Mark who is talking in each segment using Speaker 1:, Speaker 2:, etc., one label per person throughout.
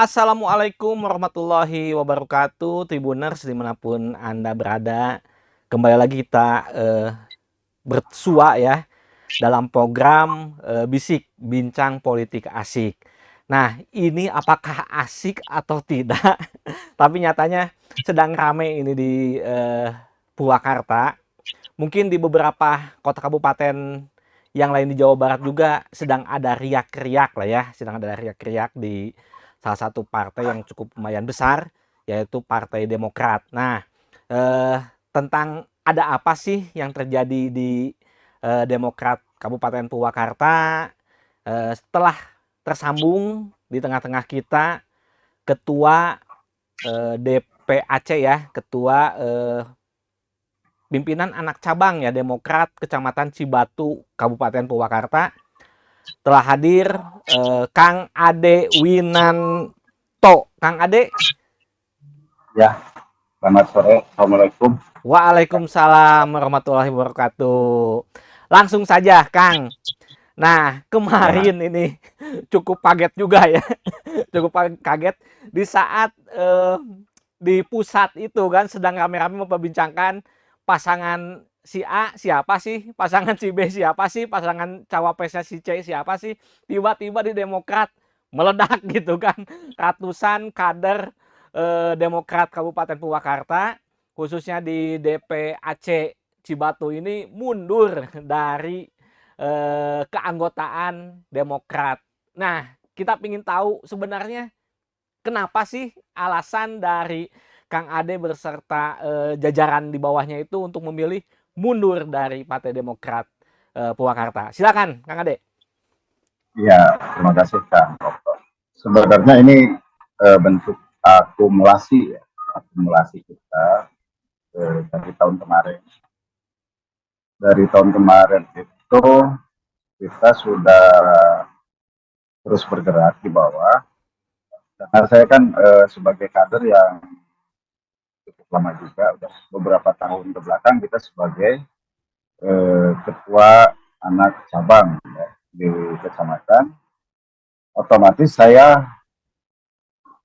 Speaker 1: Assalamualaikum warahmatullahi wabarakatuh Tribuners di mana pun Anda berada. Kembali lagi kita eh, bersua ya Dalam program eh, Bisik Bincang Politik Asik. Nah ini apakah asik atau tidak? Tapi nyatanya sedang rame ini di eh, Purwakarta. Mungkin di beberapa kota kabupaten yang lain di Jawa Barat juga sedang ada riak-riak lah ya Sedang ada riak-riak di salah satu partai yang cukup lumayan besar, yaitu Partai Demokrat. Nah, eh, tentang ada apa sih yang terjadi di eh, Demokrat Kabupaten Purwakarta eh, setelah tersambung di tengah-tengah kita Ketua eh, DPAC ya, Ketua eh, pimpinan anak cabang ya Demokrat Kecamatan Cibatu Kabupaten Purwakarta telah hadir eh, Kang Ade Winanto. Kang Ade.
Speaker 2: Ya, selamat sore. Assalamualaikum.
Speaker 1: Waalaikumsalam warahmatullahi wabarakatuh. Langsung saja, Kang. Nah, kemarin ya. ini cukup kaget juga ya. cukup kaget di saat eh, di pusat itu kan sedang rame-rame memperbincangkan pasangan si A siapa sih, pasangan si B siapa sih, pasangan cawapresnya si C siapa sih, tiba-tiba di Demokrat meledak gitu kan, ratusan kader eh, Demokrat Kabupaten Purwakarta, khususnya di DPAC Cibatu ini mundur dari eh, keanggotaan Demokrat. Nah, kita ingin tahu sebenarnya kenapa sih alasan dari Kang Ade berserta eh, jajaran di bawahnya itu untuk memilih mundur dari Partai Demokrat uh, Purwakarta. Silakan, Kang Ade.
Speaker 2: Iya, terima kasih Kang Sebenarnya ini uh, bentuk akumulasi ya, akumulasi kita uh, dari tahun kemarin. Dari tahun kemarin itu kita sudah terus bergerak di bawah. Karena saya kan uh, sebagai kader yang lama juga udah beberapa tahun ke belakang kita sebagai eh, ketua anak cabang ya, di kecamatan. Otomatis saya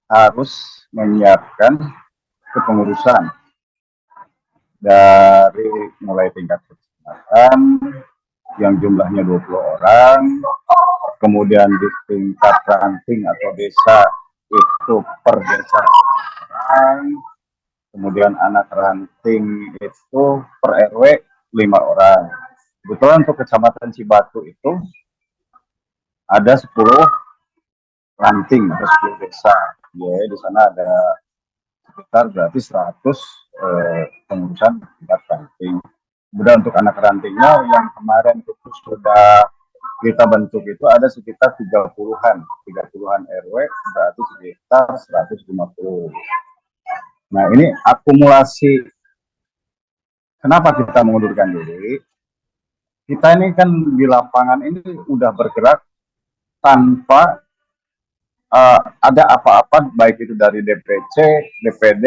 Speaker 2: harus menyiapkan kepengurusan dari mulai tingkat kecamatan yang jumlahnya 20 orang kemudian di tingkat ranting atau desa itu per desa kemudian anak ranting itu per RW lima orang. Kebetulan untuk kecamatan Cibatu itu ada 10 ranting atau 10 desa. Ya, di sana ada sekitar berarti 100 eh, pengurusan tingkat ranting. Kemudian untuk anak rantingnya yang kemarin itu sudah kita bentuk itu ada sekitar 30-an, 30-an RW berarti sekitar 150. Nah, ini akumulasi kenapa kita mengundurkan diri? Kita ini kan di lapangan ini udah bergerak tanpa uh, ada apa-apa baik itu dari DPC, DPD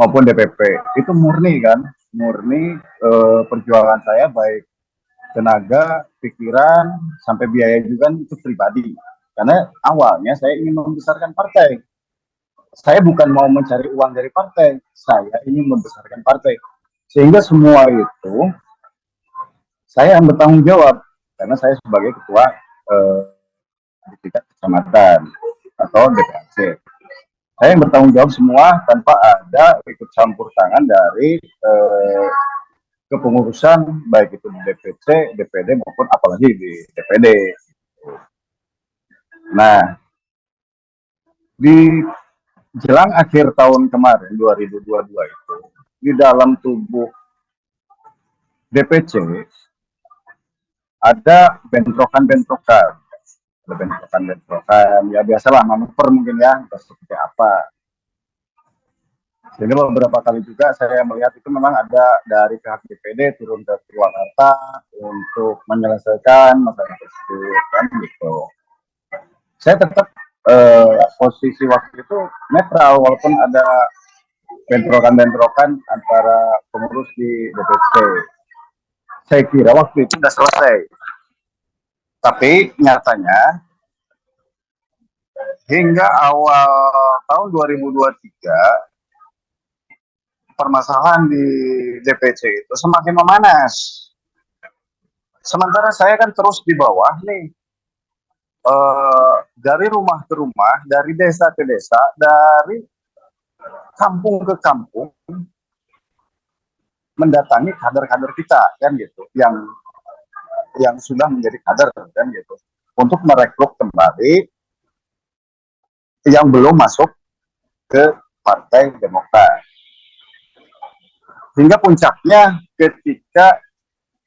Speaker 2: maupun DPP. Itu murni kan, murni uh, perjuangan saya baik tenaga, pikiran, sampai biaya juga itu pribadi. Karena awalnya saya ingin membesarkan partai saya bukan mau mencari uang dari partai, saya ingin membesarkan partai. Sehingga semua itu saya yang bertanggung jawab karena saya sebagai ketua eh, di tingkat kecamatan atau DPRC. Saya yang bertanggung jawab semua tanpa ada ikut campur tangan dari eh, kepengurusan baik itu di DPC, DPD maupun apalagi di DPD. Nah, di jelang akhir tahun kemarin 2022 itu di dalam tubuh DPC ada bentrokan-bentrokan. Ada bentrokan-bentrokan. Ya biasalah manuver mungkin ya seperti apa. Sehingga beberapa kali juga saya melihat itu memang ada dari pihak DPD turun ke Purwakarta untuk menyelesaikan masalah tersebut kan gitu. Saya tetap eh, posisi waktu itu netral walaupun ada bentrokan-bentrokan antara pengurus di DPC. Saya kira waktu itu sudah selesai. Tapi nyatanya hingga awal tahun 2023 permasalahan di DPC itu semakin memanas. Sementara saya kan terus di bawah nih, uh, dari rumah ke rumah, dari desa ke desa, dari kampung ke kampung, mendatangi kader-kader kita kan gitu, yang yang sudah menjadi kader kan gitu, untuk merekrut kembali yang belum masuk ke Partai Demokrat. Hingga puncaknya ketika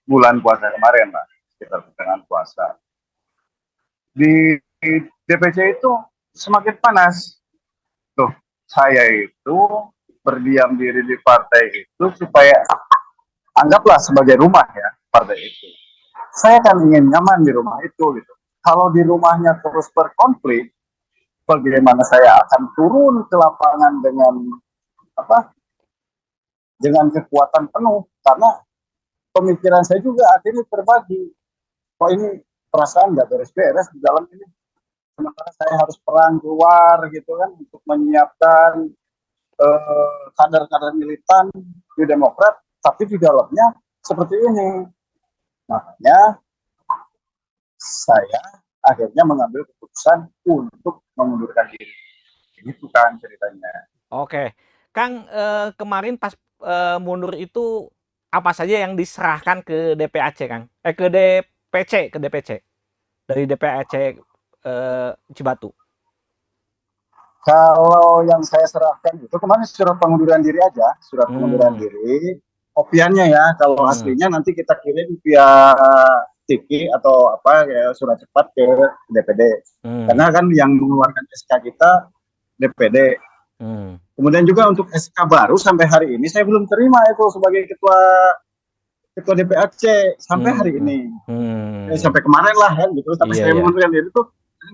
Speaker 2: bulan puasa kemarin lah, sekitar pertengahan puasa. Di DPC itu semakin panas. Tuh, saya itu berdiam diri di partai itu supaya anggaplah sebagai rumah ya partai itu. Saya kan ingin nyaman di rumah itu gitu. Kalau di rumahnya terus berkonflik, bagaimana saya akan turun ke lapangan dengan apa? Dengan kekuatan penuh karena pemikiran saya juga akhirnya terbagi. Kok ini perasaan nggak beres-beres di dalam ini. Sementara saya harus perang keluar gitu kan untuk menyiapkan eh, kader-kader uh, militan di Demokrat, tapi di dalamnya seperti ini. Makanya saya akhirnya mengambil keputusan untuk mengundurkan diri. Itu kan ceritanya.
Speaker 1: Oke, Kang eh, kemarin pas eh, mundur itu apa saja yang diserahkan ke DPAC, Kang? Eh ke DPC, ke DPC. Dari DPAC eh, Cibatu.
Speaker 2: Kalau yang saya serahkan itu kemarin surat pengunduran diri aja, surat hmm. pengunduran diri. Kopiannya ya, kalau hmm. aslinya nanti kita kirim via Tiki atau apa ya surat cepat ke DPD. Hmm. Karena kan yang mengeluarkan SK kita DPD. Hmm. Kemudian juga untuk SK baru sampai hari ini saya belum terima itu sebagai ketua ketua DPAC sampai hmm. hari ini. Hmm. Eh, sampai kemarin lah kan gitu. Tapi iya, saya iya. mengundurkan diri itu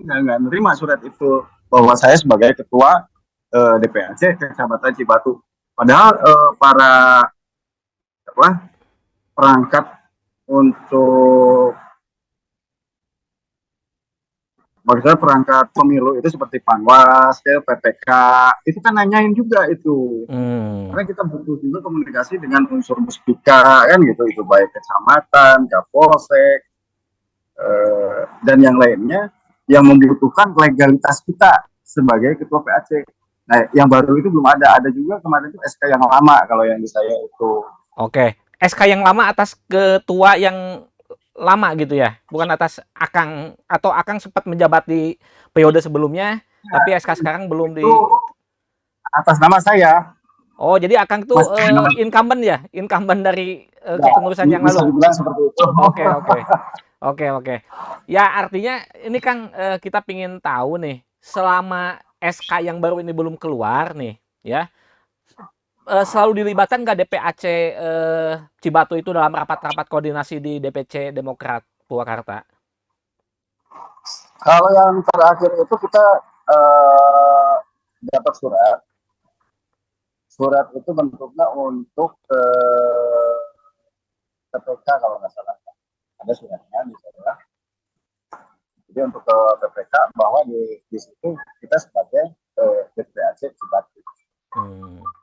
Speaker 2: nggak nggak nerima surat itu bahwa saya sebagai ketua eh, DPAC Kecamatan Cibatu. Padahal uh, para apa perangkat untuk maksudnya perangkat pemilu itu seperti Panwas, ke PPK, itu kan nanyain juga itu. Hmm. Karena kita butuh juga komunikasi dengan unsur muspika kan gitu, itu baik kecamatan, kapolsek, eh, dan yang lainnya yang membutuhkan legalitas kita sebagai ketua PAC. Nah, yang baru itu belum ada. Ada juga kemarin itu SK yang lama kalau yang di saya itu.
Speaker 1: Oke, SK yang lama atas ketua yang lama gitu ya, bukan atas Akang atau Akang sempat menjabat di periode sebelumnya, ya, tapi SK sekarang belum di
Speaker 2: atas nama saya.
Speaker 1: Oh, jadi Akang tuh uh, incumbent ya, incumbent dari uh, ya, kepengurusan yang lalu. Oke, oke. Oke, oke. Ya, artinya ini Kang uh, kita pingin tahu nih, selama SK yang baru ini belum keluar nih, ya uh, selalu dilibatkan nggak DPAC uh, eh, Cibatu itu dalam rapat-rapat koordinasi di DPC Demokrat Purwakarta?
Speaker 2: Kalau yang terakhir itu kita uh, dapat surat. Surat itu bentuknya untuk uh, PPK kalau nggak salah. Ada suratnya di sana. Jadi untuk ke PPK bahwa di, di situ kita sebagai uh, DPAC Cibatu. Hmm.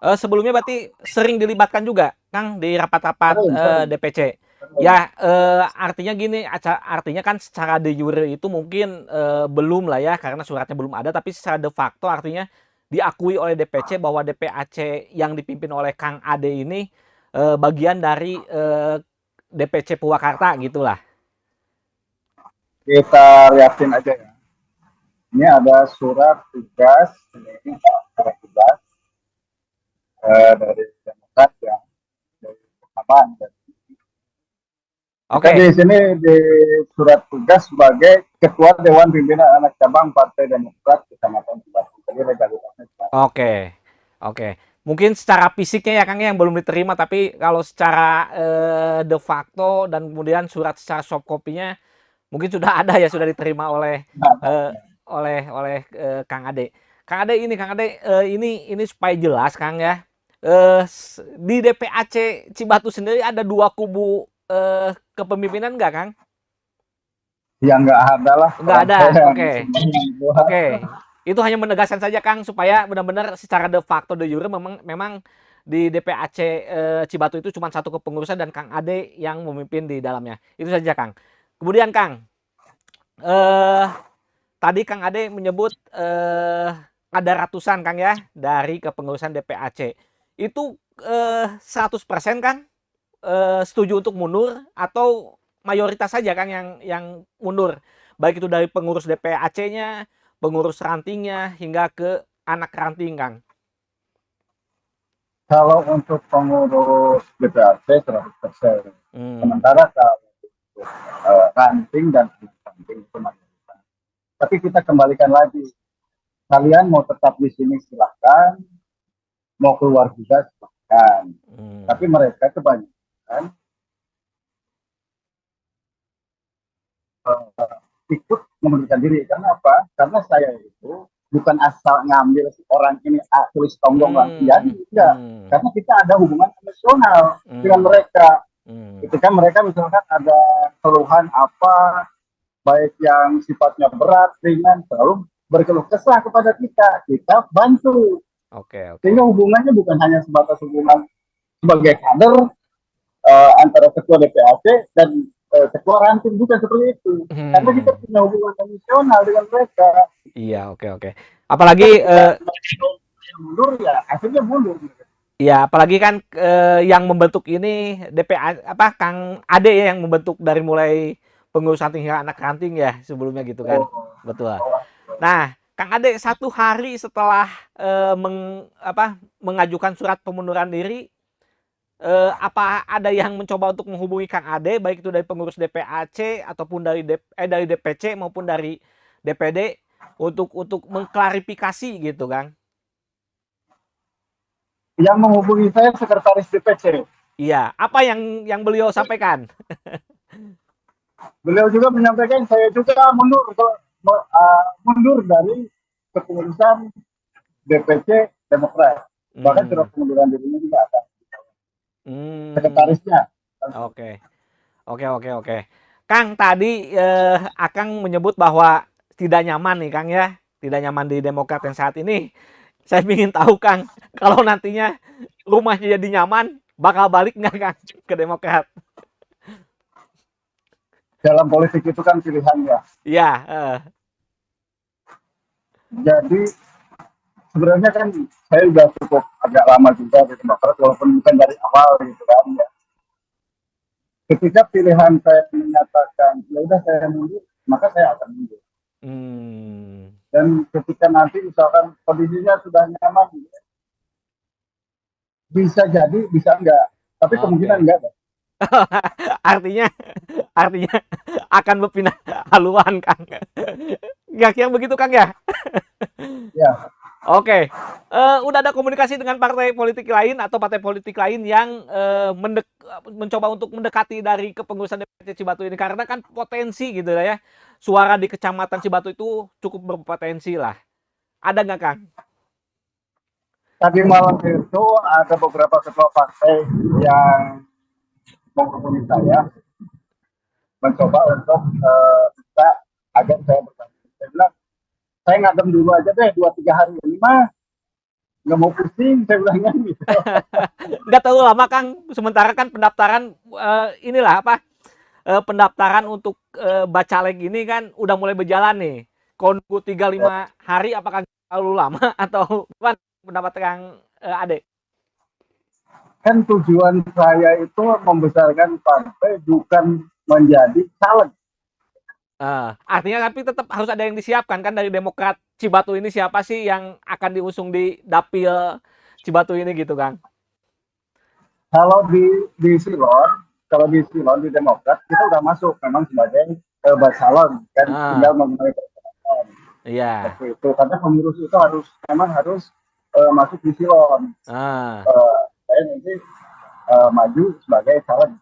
Speaker 1: Uh, sebelumnya berarti sering dilibatkan juga, Kang, di rapat-rapat uh, eh, DPC. Ya, uh, artinya gini, artinya kan secara de jure itu mungkin uh, belum lah ya, karena suratnya belum ada, tapi secara de facto artinya diakui oleh DPC bahwa DPAC yang dipimpin oleh Kang Ade ini uh, bagian dari uh, DPC Purwakarta gitulah.
Speaker 2: Kita lihatin aja ya. Ini ada surat tugas, ini surat tugas uh, dari Demokrat ya dari persamaan dan Oke. Okay. Di sini di surat tugas sebagai Ketua Dewan Pimpinan Anak Cabang Partai Demokrat Kecamatan Cibatu. Jadi legalitasnya.
Speaker 1: Oke, okay. oke. Okay. Mungkin secara fisiknya ya Kang ya, yang belum diterima, tapi kalau secara eh, de facto dan kemudian surat secara soft copy-nya mungkin sudah ada ya, sudah diterima oleh nah, eh, oleh oleh eh, Kang Ade. Kang Ade ini, Kang Ade eh, ini ini supaya jelas Kang ya, uh, di DPAC Cibatu sendiri ada dua kubu uh, kepemimpinan nggak, Kang?
Speaker 2: Ya nggak ada lah.
Speaker 1: Nggak ada, oke. Oke. Itu hanya menegaskan saja Kang supaya benar-benar secara de facto de jure memang memang di DPAC eh, Cibatu itu cuma satu kepengurusan dan Kang Ade yang memimpin di dalamnya. Itu saja Kang. Kemudian Kang, eh, tadi Kang Ade menyebut eh, ada ratusan Kang ya dari kepengurusan DPAC. Itu eh, 100% Kang eh, setuju untuk mundur atau mayoritas saja Kang yang yang mundur. Baik itu dari pengurus DPAC-nya, pengurus rantingnya hingga ke anak ranting Kang.
Speaker 2: Kalau untuk pengurus DPAC 100%. Hmm. Sementara kalau uh, ranting dan ranting itu mayoritas. Tapi kita kembalikan lagi. Kalian mau tetap di sini silahkan, mau keluar juga silahkan. Hmm. Tapi mereka kebanyakan uh, ikut mengundurkan diri. Karena apa? Karena saya itu bukan asal ngambil orang ini ah, tulis tonggong hmm. jadi tidak hmm. karena kita ada hubungan emosional hmm. dengan mereka hmm. ketika mereka misalkan ada keluhan apa baik yang sifatnya berat ringan selalu berkeluh kesah kepada kita kita bantu
Speaker 1: okay, okay.
Speaker 2: sehingga hubungannya bukan hanya sebatas hubungan sebagai kader uh, antara ketua DPAC dan eh, ketua ranting bukan seperti itu hmm. karena kita punya hubungan emosional dengan mereka
Speaker 1: iya oke okay, oke okay. apalagi uh,
Speaker 2: mundur ya akhirnya mundur
Speaker 1: Ya, apalagi kan eh, yang membentuk ini DPA apa Kang Ade ya yang membentuk dari mulai pengurus ranting hingga anak ranting ya sebelumnya gitu kan. Oh. Betul. Nah, Kang Ade satu hari setelah eh, meng, apa, mengajukan surat pengunduran diri eh, apa ada yang mencoba untuk menghubungi Kang Ade baik itu dari pengurus DPAC ataupun dari DP, eh, dari DPC maupun dari DPD untuk untuk mengklarifikasi gitu Kang?
Speaker 2: Yang menghubungi saya sekretaris DPC.
Speaker 1: Iya, apa yang yang beliau sampaikan?
Speaker 2: beliau juga menyampaikan saya juga mundur uh, mundur dari kepengurusan DPC Demokrat. Bahkan hmm. surat pengunduran dirinya juga ada. Hmm. Sekretarisnya.
Speaker 1: Oke. Oke, oke, oke. Kang tadi eh, Akang menyebut bahwa tidak nyaman nih Kang ya. Tidak nyaman di Demokrat yang saat ini. Saya ingin tahu Kang, kalau nantinya rumahnya jadi nyaman, bakal balik nggak Kang ke Demokrat?
Speaker 2: Dalam politik itu kan pilihan ya.
Speaker 1: Iya. Uh.
Speaker 2: Jadi sebenarnya kan saya sudah cukup agak lama juga di Demokrat walaupun bukan dari awal gitu kan ya. Ketika pilihan saya menyatakan ya udah saya mundur, maka saya akan mundur. Hmm. Dan ketika nanti misalkan kondisinya sudah nyaman, bisa jadi, bisa enggak. Tapi okay. kemungkinan enggak.
Speaker 1: artinya, artinya akan berpindah haluan, Kang. Gak yang begitu, Kang ya?
Speaker 2: ya.
Speaker 1: Oke, uh, udah ada komunikasi dengan partai politik lain atau partai politik lain yang uh, mendek, mencoba untuk mendekati dari kepengurusan DPC Cibatu ini karena kan potensi gitu ya, suara di kecamatan Cibatu itu cukup berpotensi lah. Ada nggak Kang?
Speaker 2: Tadi malam itu ada beberapa ketua partai yang menghubungi saya mencoba untuk uh, agar saya bertanya. Saya bilang saya ngadem dulu aja deh dua tiga hari ini mah. Nggak mau pusing saya bilangnya gitu.
Speaker 1: Nggak tahu lama kang. Sementara kan pendaftaran uh, inilah apa uh, pendaftaran untuk uh, bacalek ini kan udah mulai berjalan nih. Konku tiga lima hari apakah terlalu lama atau apa pendapat kang uh, Ade
Speaker 2: kan tujuan saya itu membesarkan partai bukan menjadi caleg
Speaker 1: Uh, artinya tapi tetap harus ada yang disiapkan kan dari Demokrat Cibatu ini siapa sih yang akan diusung di dapil Cibatu ini gitu Kang?
Speaker 2: Kalau di di Silon, kalau di Silon di Demokrat kita udah masuk memang sebagai uh, basalon kan uh. tinggal memenuhi persyaratan.
Speaker 1: Iya.
Speaker 2: Seperti itu karena pengurus itu harus memang harus uh, masuk di Silon. Uh. Uh, saya nanti uh, maju sebagai calon.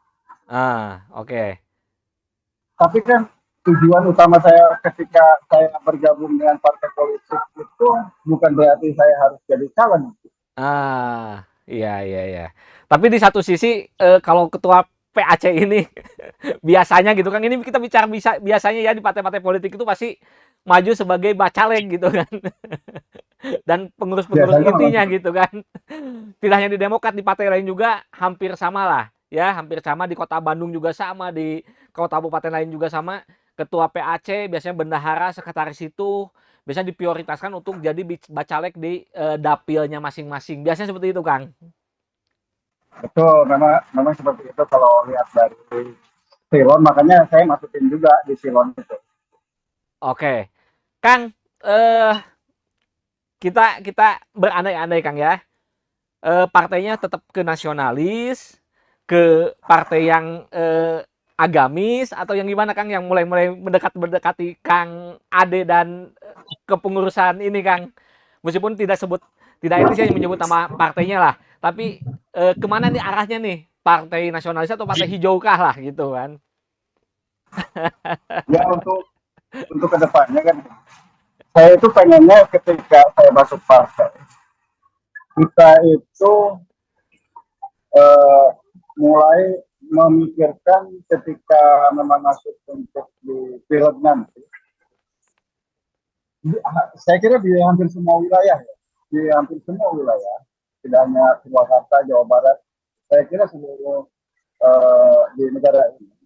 Speaker 1: Ah, oke. Okay.
Speaker 2: Tapi kan tujuan utama saya ketika saya bergabung dengan partai politik itu bukan berarti saya harus jadi calon.
Speaker 1: Ah, iya iya iya. Tapi di satu sisi eh, kalau ketua PAC ini. Biasanya gitu kan. Ini kita bicara bisa biasanya ya di partai-partai politik itu pasti maju sebagai bacalek gitu kan. Dan pengurus-pengurus intinya gitu kan. Tidak hanya di Demokrat di partai lain juga hampir sama lah ya. Hampir sama. Di kota Bandung juga sama. Di kota kabupaten lain juga sama. Ketua PAC biasanya bendahara sekretaris itu biasanya diprioritaskan untuk jadi bacalek di uh, dapilnya masing-masing. Biasanya seperti itu Kang
Speaker 2: Betul, memang memang seperti itu kalau lihat dari silon, makanya saya masukin juga di silon itu.
Speaker 1: Oke, Kang, eh, kita kita berandai-andai Kang ya, eh, partainya tetap ke nasionalis, ke partai yang eh, agamis atau yang gimana Kang? Yang mulai-mulai mendekat mendekati Kang Ade dan kepengurusan ini Kang, meskipun tidak sebut tidak ini saya menyebut nama partainya lah tapi eh, ke mana nih arahnya nih? Partai nasionalis atau partai hijau kah lah gitu kan?
Speaker 2: Ya untuk untuk ke depannya kan saya itu pengennya ketika saya masuk partai kita itu eh, mulai memikirkan ketika memang masuk untuk di film nanti. Saya kira di hampir semua wilayah ya di hampir semua wilayah tidak hanya Purwakarta, Jawa Barat, saya kira seluruh uh, di negara ini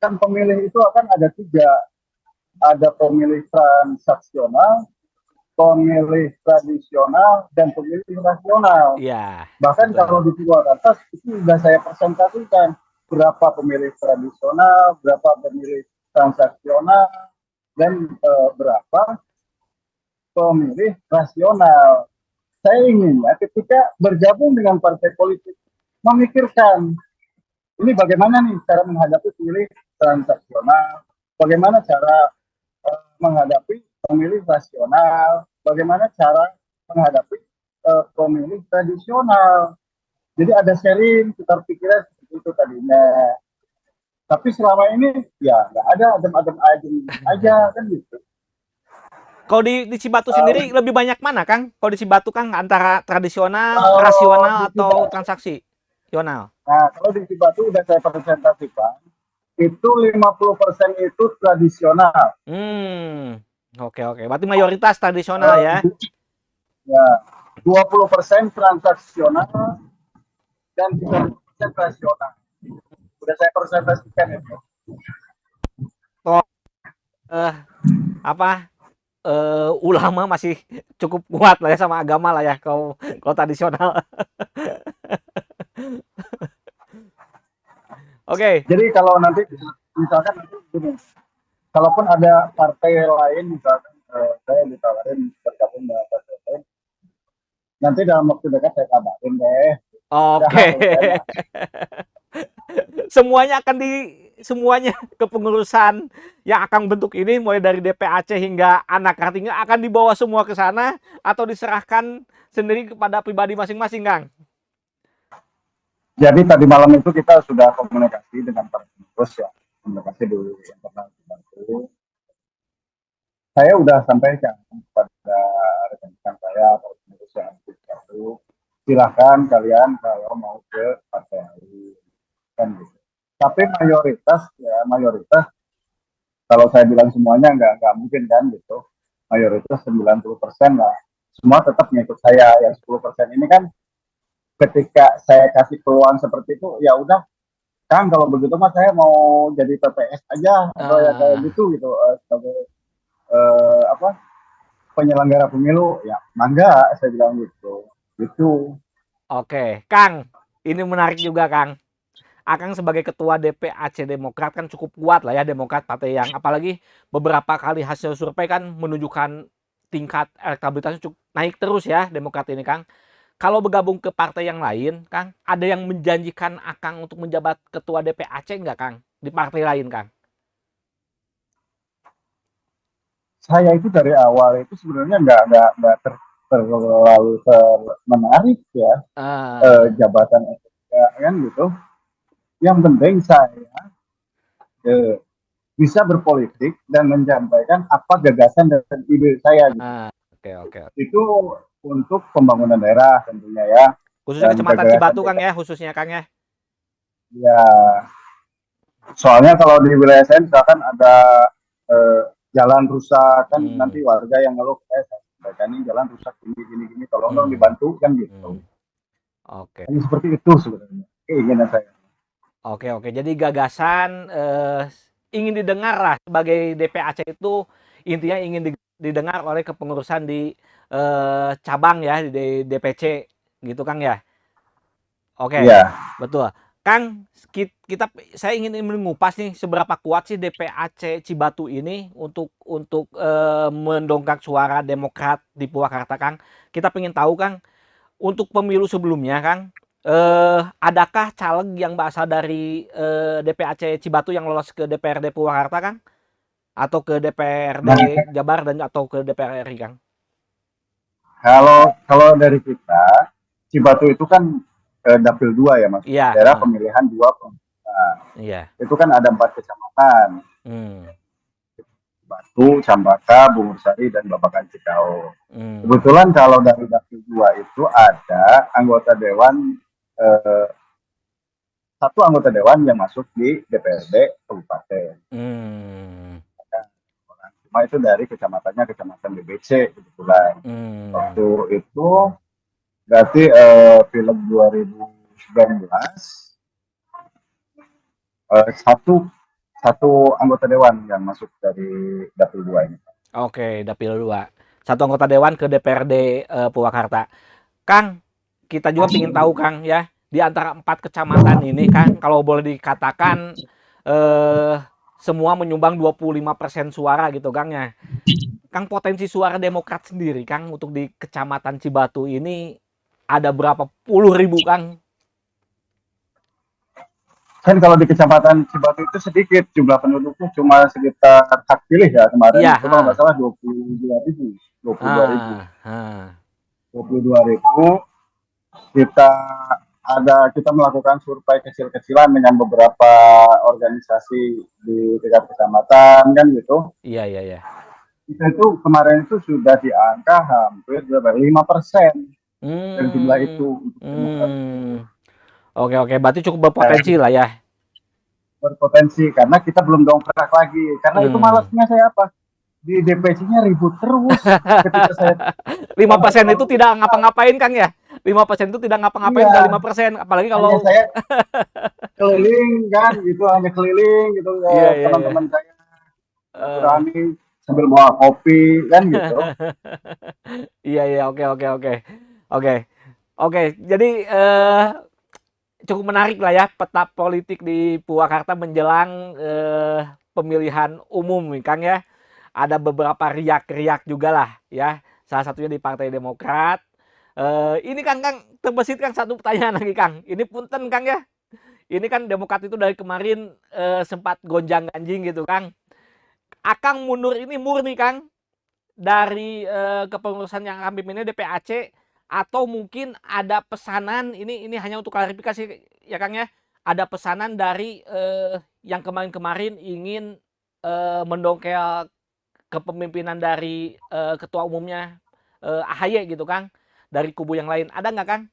Speaker 2: kan pemilih itu akan ada tiga, ada pemilih transaksional, pemilih tradisional, dan pemilih rasional.
Speaker 1: Iya.
Speaker 2: Bahkan betul. kalau di Purwakarta itu sudah saya presentasikan berapa pemilih tradisional, berapa pemilih transaksional, dan uh, berapa pemilih rasional saya ingin ya ketika bergabung dengan partai politik memikirkan ini bagaimana nih cara menghadapi pemilih transaksional, bagaimana cara uh, menghadapi pemilih rasional, bagaimana cara menghadapi uh, pemilih tradisional. Jadi ada sharing tukar pikiran seperti itu tadinya. Tapi selama ini ya nggak ada adem-adem aja kan gitu.
Speaker 1: Kalau di, di Cibatu uh, sendiri lebih banyak mana, Kang? Kalau di Cibatu, Kang, antara tradisional, uh, rasional, atau transaksi? Sional.
Speaker 2: Nah, kalau di Cibatu udah saya presentasikan, itu 50% itu tradisional.
Speaker 1: Hmm, oke oke. Berarti mayoritas tradisional uh, ya?
Speaker 2: Ya, 20% transaksional dan 30% rasional. Udah saya presentasikan itu.
Speaker 1: Oh, uh, apa? Uh, ulama masih cukup kuat lah ya sama agama lah ya kalau kalau tradisional. Oke. Okay.
Speaker 2: Jadi kalau nanti misalkan nanti gini, kalaupun ada partai lain misalkan uh, saya ditawarin bergabung dengan partai lain, nanti dalam waktu dekat saya kabarin deh.
Speaker 1: Oke. Okay. semuanya akan di semuanya kepengurusan yang akan bentuk ini mulai dari DPAC hingga anak artinya akan dibawa semua ke sana atau diserahkan sendiri kepada pribadi masing-masing Kang.
Speaker 2: Jadi tadi malam itu kita sudah komunikasi dengan para pengurus ya, komunikasi yang pernah dibantu. Saya sudah sampaikan kepada rekan-rekan saya, para pengurus yang baru, silahkan kalian kalau mau ke partai lain kan gitu. Tapi mayoritas ya mayoritas kalau saya bilang semuanya nggak nggak mungkin kan gitu. Mayoritas 90% lah. Semua tetap ngikut saya. Yang 10% ini kan ketika saya kasih peluang seperti itu ya udah kan kalau begitu mas saya mau jadi PPS aja atau ya kayak ah. gitu gitu uh, sebagai uh, apa penyelenggara pemilu ya mangga saya bilang gitu gitu
Speaker 1: oke Kang ini menarik juga Kang Akang sebagai ketua DPAC Demokrat kan cukup kuat lah ya Demokrat partai yang apalagi beberapa kali hasil survei kan menunjukkan tingkat elektabilitasnya cukup naik terus ya Demokrat ini Kang. Kalau bergabung ke partai yang lain, Kang, ada yang menjanjikan Akang untuk menjabat ketua DPAC enggak, Kang? Di partai lain, Kang?
Speaker 2: Saya itu dari awal itu sebenarnya nggak nggak nggak ter, terlalu ter, menarik ya uh. eh, jabatan ya, kan gitu yang penting saya eh, bisa berpolitik dan menyampaikan apa gagasan dan ide saya.
Speaker 1: Gitu. Ah, oke oke.
Speaker 2: Itu untuk pembangunan daerah tentunya ya.
Speaker 1: Khususnya kecamatan Cibatu Kang ya, khususnya Kang ya.
Speaker 2: Ya, soalnya kalau di wilayah saya misalkan ada eh, jalan rusak kan hmm. nanti warga yang ngeluh eh saya ini jalan rusak ini gini gini tolong hmm. dong dibantu kan gitu. Hmm.
Speaker 1: Oke.
Speaker 2: Okay. seperti itu sebenarnya keinginan saya.
Speaker 1: Oke oke jadi gagasan eh, ingin didengar lah sebagai DPAC itu intinya ingin didengar oleh kepengurusan di eh, cabang ya di DPC gitu Kang ya. Oke. Iya. Betul. Kang, kita saya ingin mengupas nih seberapa kuat sih DPAC Cibatu ini untuk untuk e, mendongkrak suara Demokrat di Purwakarta, Kang. Kita ingin tahu, Kang, untuk pemilu sebelumnya, Kang, e, adakah caleg yang berasal dari e, eh, DPAC Cibatu yang lolos ke DPRD Purwakarta, Kang? Atau ke DPRD Jabar dan atau ke DPR RI, Kang?
Speaker 2: Kalau kalau dari kita Cibatu itu kan eh, dapil dua ya mas yeah. daerah pemilihan dua nah, yeah. itu kan ada empat kecamatan hmm. Batu, Cambaka, Bungursari, dan Babakan Cikau. Hmm. Kebetulan kalau dari dapil dua itu ada anggota dewan eh, satu anggota dewan yang masuk di DPRD kabupaten. Hmm. Cuma itu dari kecamatannya kecamatan BBC kebetulan. Hmm. Waktu itu berarti uh, film 2019 uh, satu satu anggota dewan yang masuk dari dapil dua ini.
Speaker 1: Oke, dapil dua. Satu anggota dewan ke DPRD eh, Purwakarta. Kang, kita juga ingin tahu Kang ya, di antara empat kecamatan ini Kang, kalau boleh dikatakan uh, semua menyumbang 25% suara gitu Kang ya. Kang potensi suara Demokrat sendiri Kang untuk di Kecamatan Cibatu ini ada berapa puluh ribu Kang?
Speaker 2: Kan kalau di kecamatan Cibatu itu sedikit jumlah penduduknya cuma sekitar hak pilih ya kemarin ya, kalau nggak salah dua puluh dua ribu, dua puluh dua ribu, ah, dua puluh dua ribu. Kita ada kita melakukan survei kecil-kecilan dengan beberapa organisasi di tingkat kecamatan kan gitu.
Speaker 1: Iya iya iya.
Speaker 2: Kita itu kemarin itu sudah di angka hampir berapa? Lima persen hmm. dan jumlah itu.
Speaker 1: Hmm. Oke oke, berarti cukup berpotensi lah ya.
Speaker 2: Berpotensi karena kita belum dongkrak lagi. Karena hmm. itu malasnya saya apa? Di DPC-nya ribut terus ketika saya
Speaker 1: lima persen itu tidak ngapa-ngapain Kang ya? Lima persen itu tidak ngapa-ngapain iya. lima persen, apalagi kalau hanya
Speaker 2: saya keliling kan gitu hanya keliling gitu yeah, yeah, iya. teman-teman yeah. saya berani uh. sambil bawa kopi kan gitu.
Speaker 1: Iya iya oke oke oke. Oke, oke. Jadi eh, cukup menarik lah ya peta politik di Purwakarta menjelang eh, pemilihan umum, Kang ya. Ada beberapa riak-riak juga lah ya. Salah satunya di Partai Demokrat. Eh, ini Kang, Kang terbesit Kang satu pertanyaan lagi Kang. Ini punten Kang ya. Ini kan Demokrat itu dari kemarin eh, sempat gonjang ganjing gitu Kang. Akang mundur ini murni Kang dari eh, kepengurusan yang kami ini DPAC atau mungkin ada pesanan ini ini hanya untuk klarifikasi ya Kang ya ada pesanan dari eh, yang kemarin-kemarin ingin eh, mendongkel kepemimpinan dari eh, ketua umumnya eh, AHY gitu Kang dari kubu yang lain ada nggak Kang?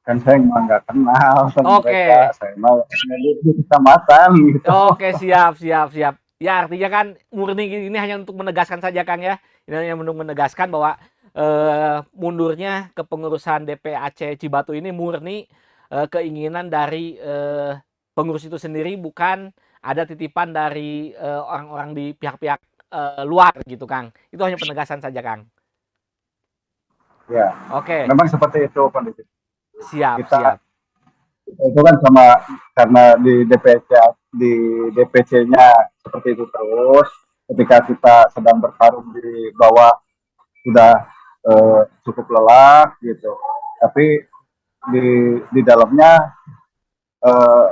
Speaker 2: kan saya emang nggak kenal sama okay. mereka saya mau di kecamatan gitu.
Speaker 1: oke okay, siap siap siap ya artinya kan murni ini hanya untuk menegaskan saja Kang ya ini hanya untuk menegaskan bahwa eh, mundurnya kepengurusan DPAC Cibatu ini murni eh, keinginan dari eh, pengurus itu sendiri bukan ada titipan dari eh, orang-orang di pihak-pihak eh, luar gitu Kang. Itu hanya penegasan saja Kang.
Speaker 2: Ya. Oke. Okay. Memang seperti itu kondisi.
Speaker 1: Siap, kita, siap.
Speaker 2: Itu kan sama karena di DPC di DPC-nya seperti itu terus ketika kita sedang bertarung di bawah sudah uh, cukup lelah gitu tapi di di dalamnya uh,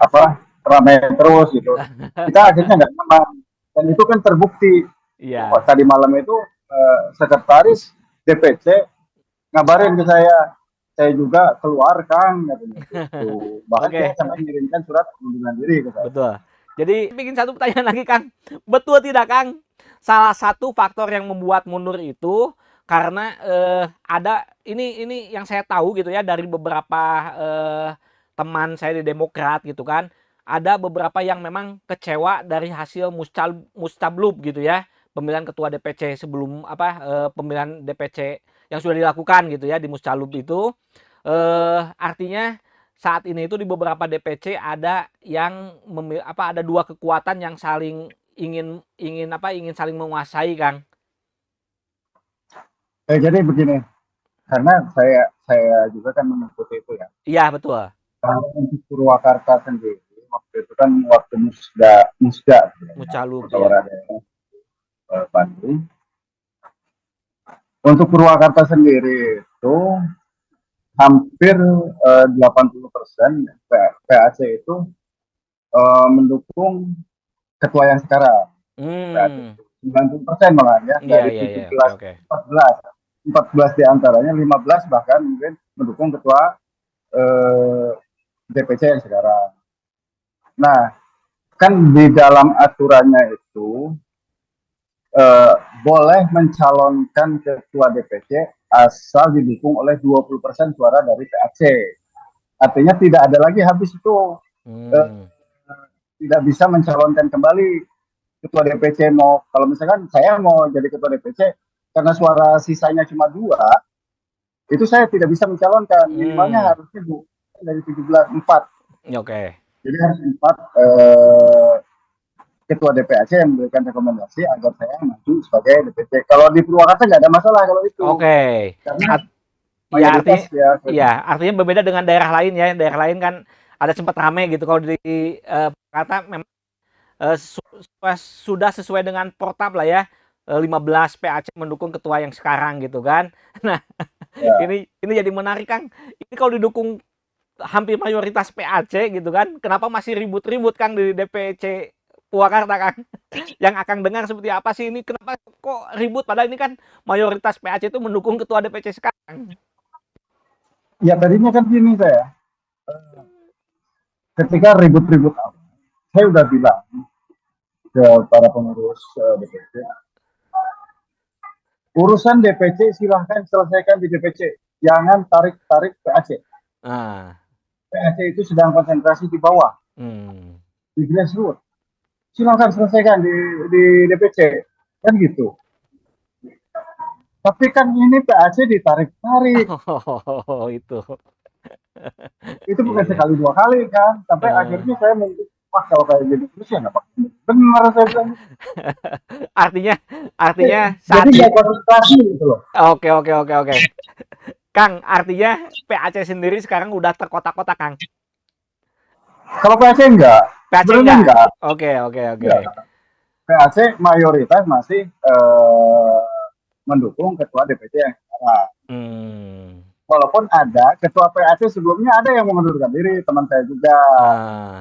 Speaker 2: apa ramai terus gitu kita akhirnya nggak nyaman dan itu kan terbukti yeah. tadi malam itu uh, sekretaris DPC ngabarin ke saya saya juga keluar kang gitu. bahkan okay. saya sampai mengirimkan surat pengunduran diri ke saya.
Speaker 1: betul jadi bikin satu pertanyaan lagi kang betul tidak kang salah satu faktor yang membuat mundur itu karena eh, ada ini ini yang saya tahu gitu ya dari beberapa eh, teman saya di Demokrat gitu kan ada beberapa yang memang kecewa dari hasil muscal, mustablub gitu ya pemilihan ketua DPC sebelum apa eh, pemilihan DPC yang sudah dilakukan gitu ya di muscalub itu eh, artinya saat ini itu di beberapa DPC ada yang memil, apa ada dua kekuatan yang saling ingin ingin apa ingin saling menguasai Kang.
Speaker 2: Eh, jadi begini, karena saya saya juga kan mengikuti itu ya.
Speaker 1: Iya betul.
Speaker 2: Kalau untuk Purwakarta sendiri waktu itu kan waktu musda musda
Speaker 1: Mucalub
Speaker 2: ya. Bandung. Untuk Purwakarta sendiri itu hampir uh, 80 persen PAC itu uh, mendukung ketua yang sekarang. Hmm. 90 persen malah ya yeah, dari yeah, 17 yeah. Okay, okay. 14 14 di antaranya 15 bahkan mungkin mendukung ketua uh, DPC yang sekarang. Nah, kan di dalam aturannya itu eh, boleh mencalonkan ketua DPC asal didukung oleh 20% suara dari PAC. Artinya tidak ada lagi habis itu hmm. eh, tidak bisa mencalonkan kembali ketua DPC mau kalau misalkan saya mau jadi ketua DPC karena suara sisanya cuma dua itu saya tidak bisa mencalonkan hmm. minimalnya harusnya bu dari 17 empat.
Speaker 1: Oke. Okay.
Speaker 2: Jadi harus empat eh, ketua DPAC yang memberikan rekomendasi agar saya maju sebagai DPC. Kalau di Purwakarta nggak ada masalah kalau itu.
Speaker 1: Oke. Okay. Karena ya artinya ya, ya artinya berbeda dengan daerah lain ya. Daerah lain kan ada sempat ramai gitu kalau di uh, Purwakarta memang uh, su sudah sesuai dengan portab lah ya. 15 PAC mendukung ketua yang sekarang gitu kan. Nah, ya. ini ini jadi menarik Kang. Ini kalau didukung hampir mayoritas PAC gitu kan. Kenapa masih ribut-ribut Kang di DPC Purwakarta Kang? Yang akan dengar seperti apa sih ini? Kenapa kok ribut? Padahal ini kan mayoritas PAC itu mendukung ketua DPC sekarang.
Speaker 2: Ya tadinya kan gini saya. Ketika ribut-ribut saya udah bilang ke para pengurus eh, DPC, urusan DPC silahkan selesaikan di DPC, jangan tarik-tarik PAC. Ah. PAC itu sedang konsentrasi di bawah, hmm. di grassroots. Silahkan selesaikan di, di DPC, kan gitu. Tapi kan ini PAC ditarik-tarik.
Speaker 1: Oh, itu.
Speaker 2: itu bukan iya. sekali dua kali kan. Sampai uh. akhirnya saya mungkin wah kalau kayak gitu terus ya nggak benar saya bilang.
Speaker 1: artinya, artinya
Speaker 2: saat jadi konsentrasi gitu loh.
Speaker 1: Oke, oke, oke, oke. Kang, artinya PAC sendiri sekarang udah terkotak-kotak, Kang.
Speaker 2: Kalau PAC enggak.
Speaker 1: PAC enggak. enggak. Oke, oke, oke.
Speaker 2: PAC mayoritas masih uh, mendukung ketua DPC yang sekarang. Hmm. Walaupun ada ketua PAC sebelumnya ada yang mengundurkan diri, teman saya juga. Ah.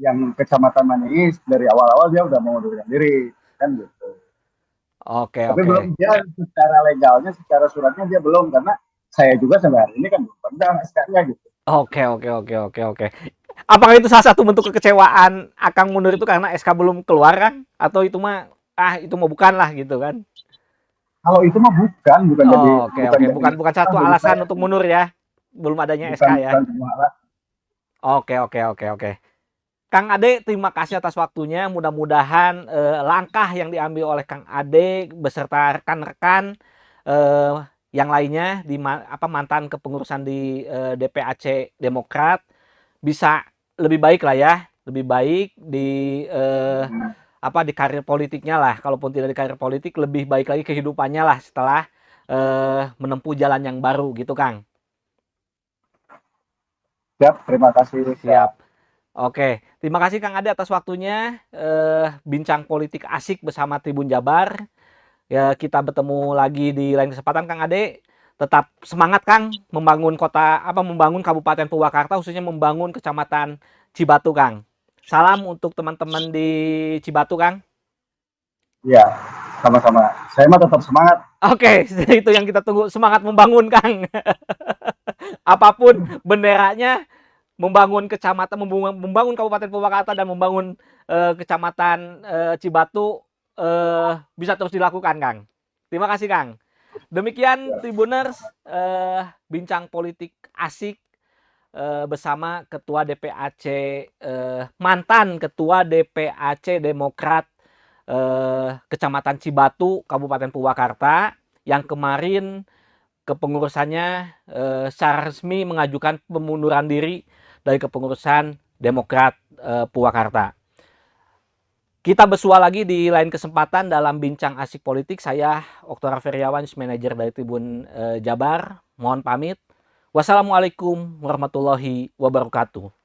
Speaker 2: Yang kecamatan Manis dari awal-awal dia udah mengundurkan diri, kan gitu.
Speaker 1: Oke,
Speaker 2: Tapi oke. belum dia secara legalnya, secara suratnya dia belum karena saya juga sampai hari ini kan belum pegang SK-nya gitu.
Speaker 1: Oke, oke, oke, oke, oke. Apakah itu salah satu bentuk kekecewaan Akang mundur itu karena SK belum keluar kan? Atau itu mah ah itu mah bukan lah gitu kan?
Speaker 2: Kalau itu mah bukan, bukan
Speaker 1: oh, jadi oke, bukan, oke. bukan bukan satu alasan saya. untuk mundur ya. Belum adanya bukan, SK ya. Oke, oke, oke, oke. Kang Ade, terima kasih atas waktunya. Mudah-mudahan eh, langkah yang diambil oleh Kang Ade beserta rekan-rekan eh, yang lainnya di apa mantan kepengurusan di eh, DPAC Demokrat bisa lebih baik lah ya, lebih baik di eh, apa di karir politiknya lah. Kalaupun tidak di karir politik, lebih baik lagi kehidupannya lah setelah eh, menempuh jalan yang baru gitu, Kang.
Speaker 2: Siap, terima kasih.
Speaker 1: Siap. Oke, terima kasih Kang Ade atas waktunya. Eh, bincang politik asik bersama Tribun Jabar ya kita bertemu lagi di lain kesempatan Kang Ade tetap semangat Kang membangun kota apa membangun Kabupaten Purwakarta khususnya membangun Kecamatan Cibatu Kang. Salam untuk teman-teman di Cibatu Kang.
Speaker 2: Iya, sama-sama. Saya mah tetap semangat.
Speaker 1: Oke, okay, itu yang kita tunggu semangat membangun Kang. Apa pun benderanya membangun kecamatan membangun, membangun Kabupaten Purwakarta dan membangun uh, Kecamatan uh, Cibatu uh, bisa terus dilakukan, Kang. Terima kasih, Kang. Demikian Tribuners uh, bincang politik asik eh, bersama Ketua DPAC eh, mantan Ketua DPAC Demokrat eh, Kecamatan Cibatu, Kabupaten Purwakarta, yang kemarin kepengurusannya eh, secara resmi mengajukan pemunduran diri dari kepengurusan Demokrat eh, Purwakarta. Kita bersua lagi di lain kesempatan dalam bincang asik politik. Saya Oktora Feriawan, manajer dari Tribun eh, Jabar. Mohon pamit. Wassalamualaikum warahmatullahi wabarakatuh.